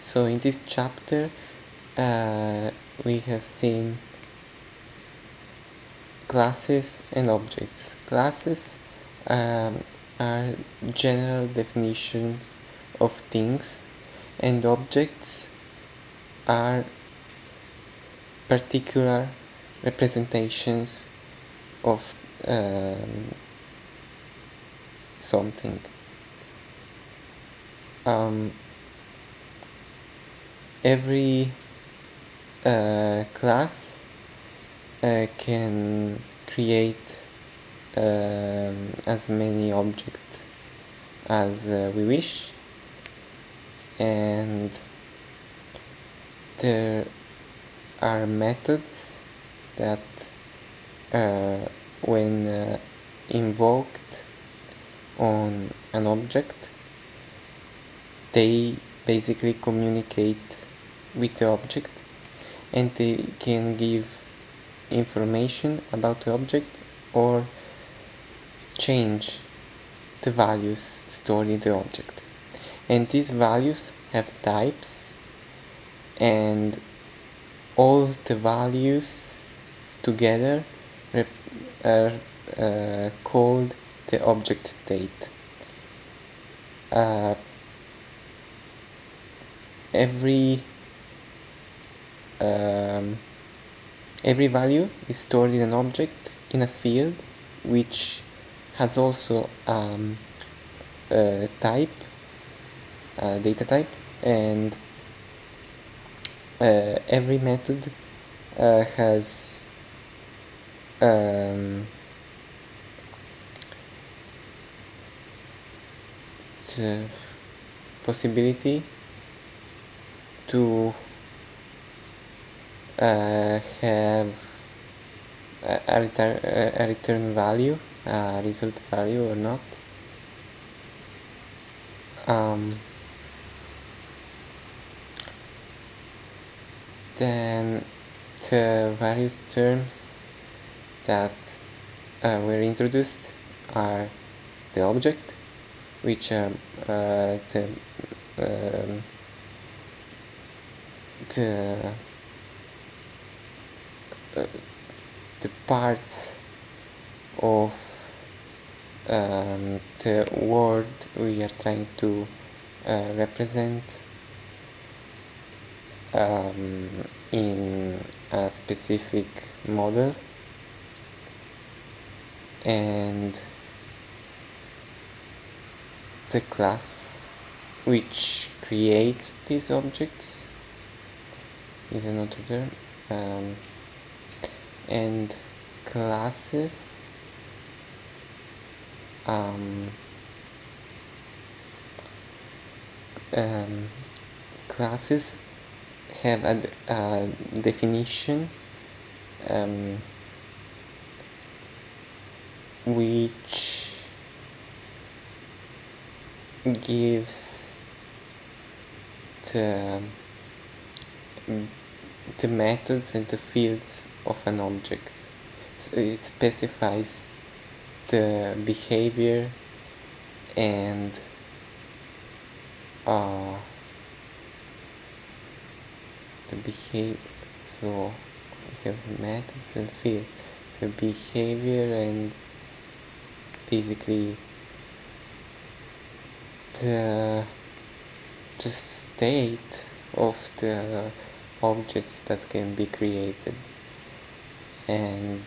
so in this chapter uh, we have seen classes and objects. Classes um, are general definitions of things and objects are particular representations of um, something. Um, every uh, class uh, can create um, as many objects as uh, we wish. And there are methods that uh, when uh, invoked on an object they basically communicate with the object and they can give information about the object or change the values stored in the object. And these values have types and all the values together are uh, called the object state. Uh, every um, every value is stored in an object in a field which has also um, a type a data type and uh, every method uh, has um, the possibility to have a, return, a return value, a result value or not. Um, then the various terms that uh, were introduced are the object, which are uh, the um, the the parts of um, the word we are trying to uh, represent um, in a specific model. And the class which creates these objects is another term um, and classes um, um, classes have a, a definition um, which gives the the methods and the fields of an object. It specifies the behavior and uh, the behavior so we have methods and field the behavior and basically the the state of the objects that can be created and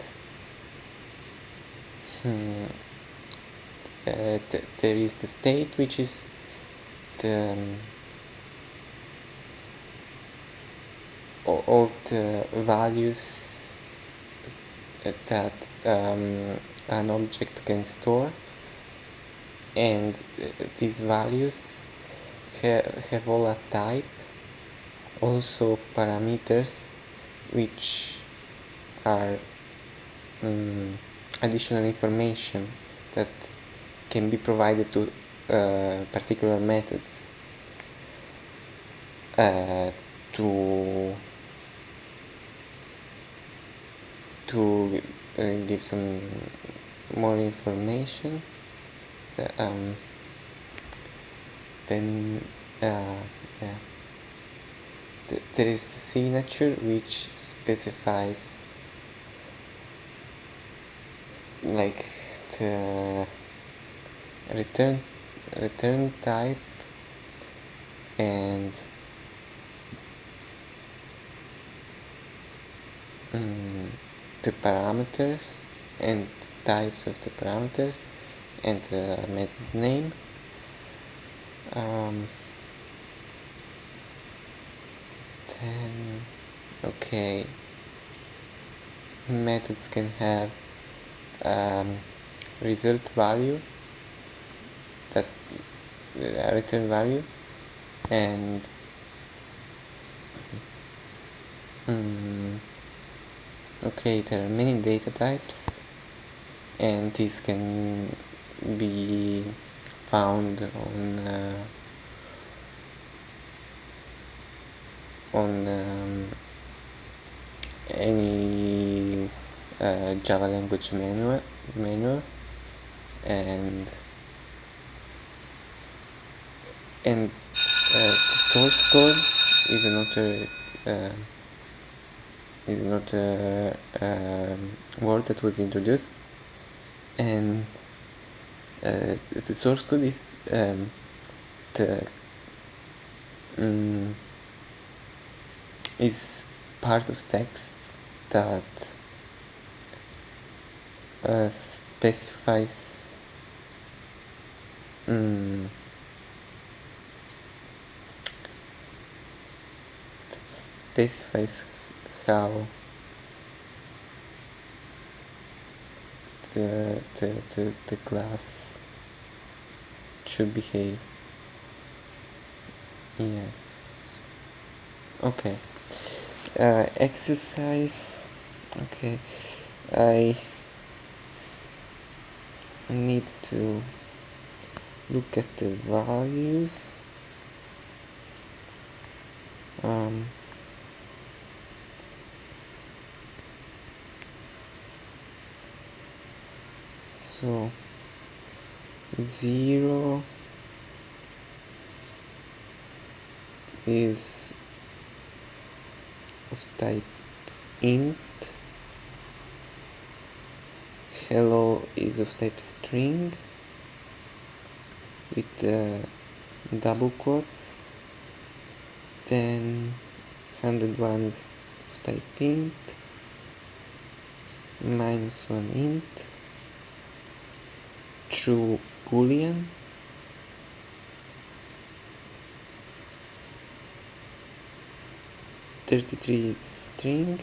hmm, uh, th there is the state which is the um, all the values that um, an object can store. And uh, these values ha have all a type also parameters which are um, additional information that can be provided to uh, particular methods uh, to to uh, give some more information um, then uh, yeah. Th there is the signature which specifies like the return return type and um, the parameters and types of the parameters and the method name. Um, then okay. Methods can have um, result value that uh, return value and um, okay there are many data types and these can be found on uh, on um, any uh, Java language manual manual and and uh, source code is another uh, is another um, word that was introduced. And uh, the source code is um, the um, is part of text that uh, specifies um, specifies how the, the, the, the class should behave. Yes. Okay. Uh, exercise. Okay. I need to look at the values. Um, so 0 is of type int hello is of type string with uh, double quotes. Then 101 is of type int. Minus 1 int. True boolean. Thirty-three string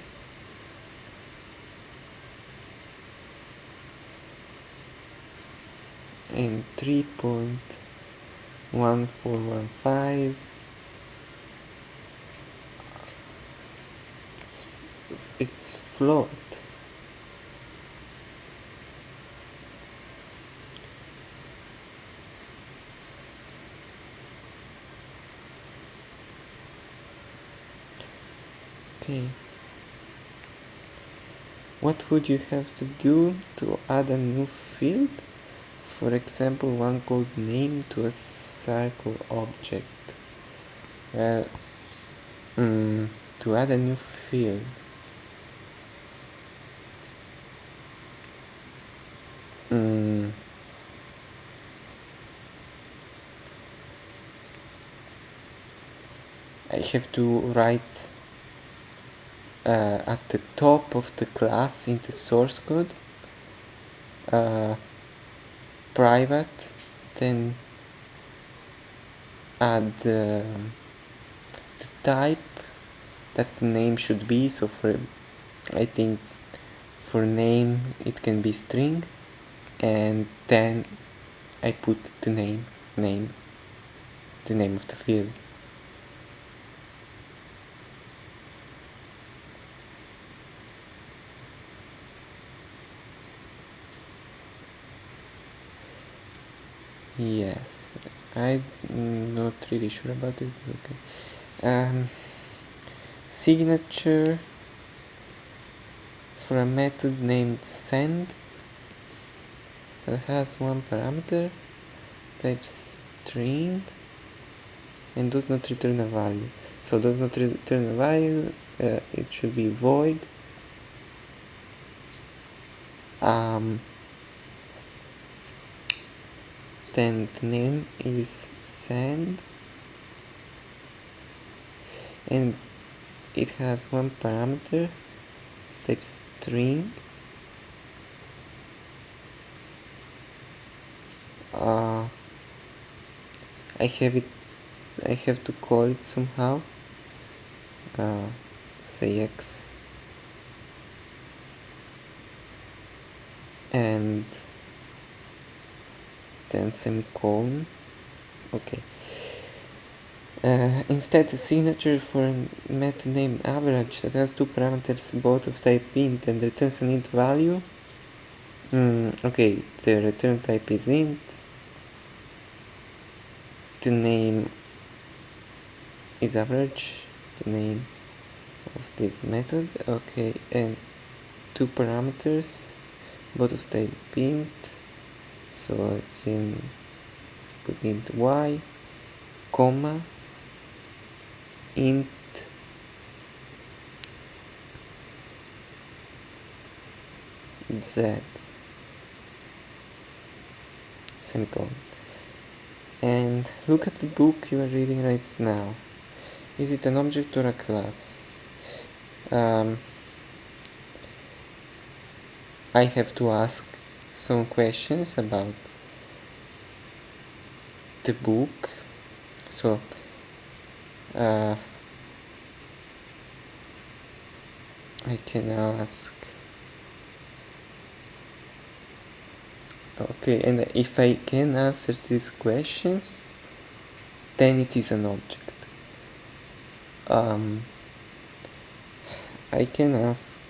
and three point one four one five. It's float. Okay. What would you have to do to add a new field for example one called name to a circle object. Well um, to add a new field. Um, I have to write uh, at the top of the class in the source code uh, private then add the, the type that the name should be. So for I think for name it can be string and then I put the name name the name of the field Yes, I'm not really sure about it. Okay. Um, signature for a method named send that has one parameter type string and does not return a value. so does not return a value uh, it should be void um, the name is send. And it has one parameter type string. Uh, I have it I have to call it somehow. Uh, say x. And then semicolon okay uh, instead the signature for a method named average that has two parameters both of type int and returns an int value. Mm, okay the return type is int. The name is average the name of this method. Okay and two parameters both of type int so I can put int y comma int z. Semicolon. And look at the book you are reading right now. Is it an object or a class? Um, I have to ask some questions about the book. So uh, I can ask. Okay and if I can answer these questions then it is an object. Um, I can ask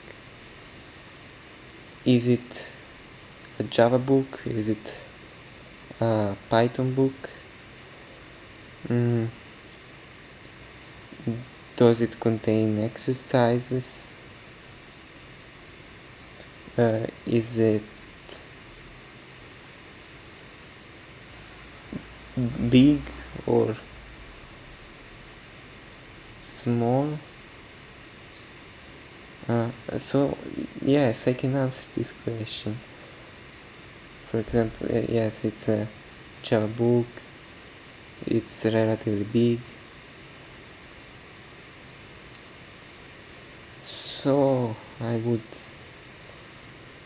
is it a Java book? Is it a Python book? Mm. does it contain exercises? Uh, is it big or small? Uh, so yes I can answer this question for example uh, yes it's a book it's relatively big. So I would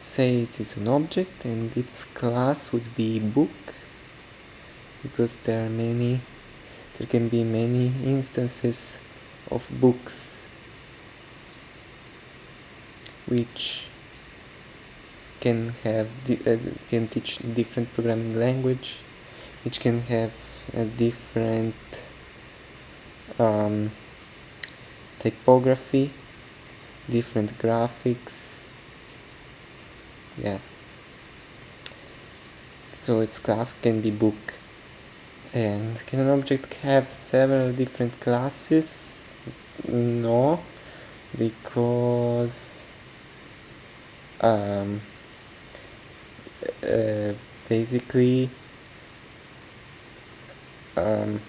say it is an object and its class would be book because there are many there can be many instances of books which can have uh, can teach different programming language which can have a different um, typography different graphics. Yes. So its class can be book. And can an object have several different classes? No because um, uh, basically um,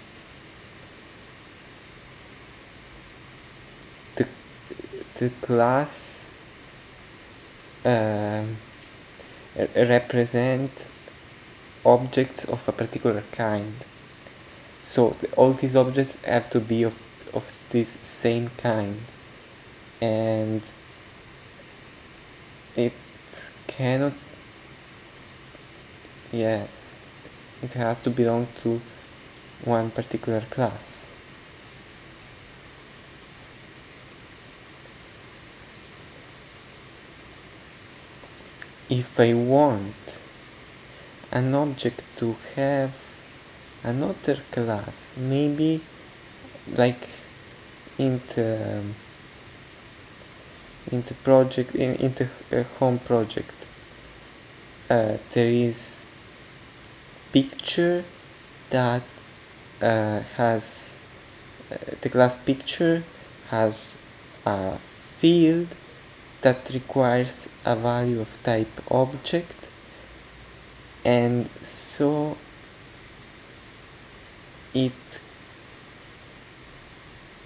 the, the class uh, represent objects of a particular kind. So the, all these objects have to be of, of this same kind. And it cannot yes. It has to belong to one particular class. If I want an object to have another class maybe like in the in the project in, in the uh, home project uh, there is picture that uh, has uh, the class picture has a field that requires a value of type object. And so it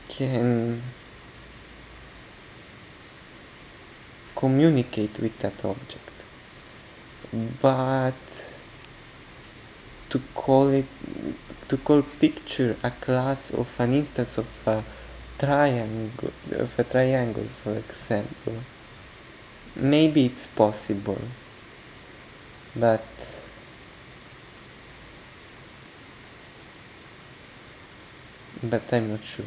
can communicate with that object. But to call it to call picture a class of an instance of a triangle of a triangle for example. Maybe it's possible but but I'm not sure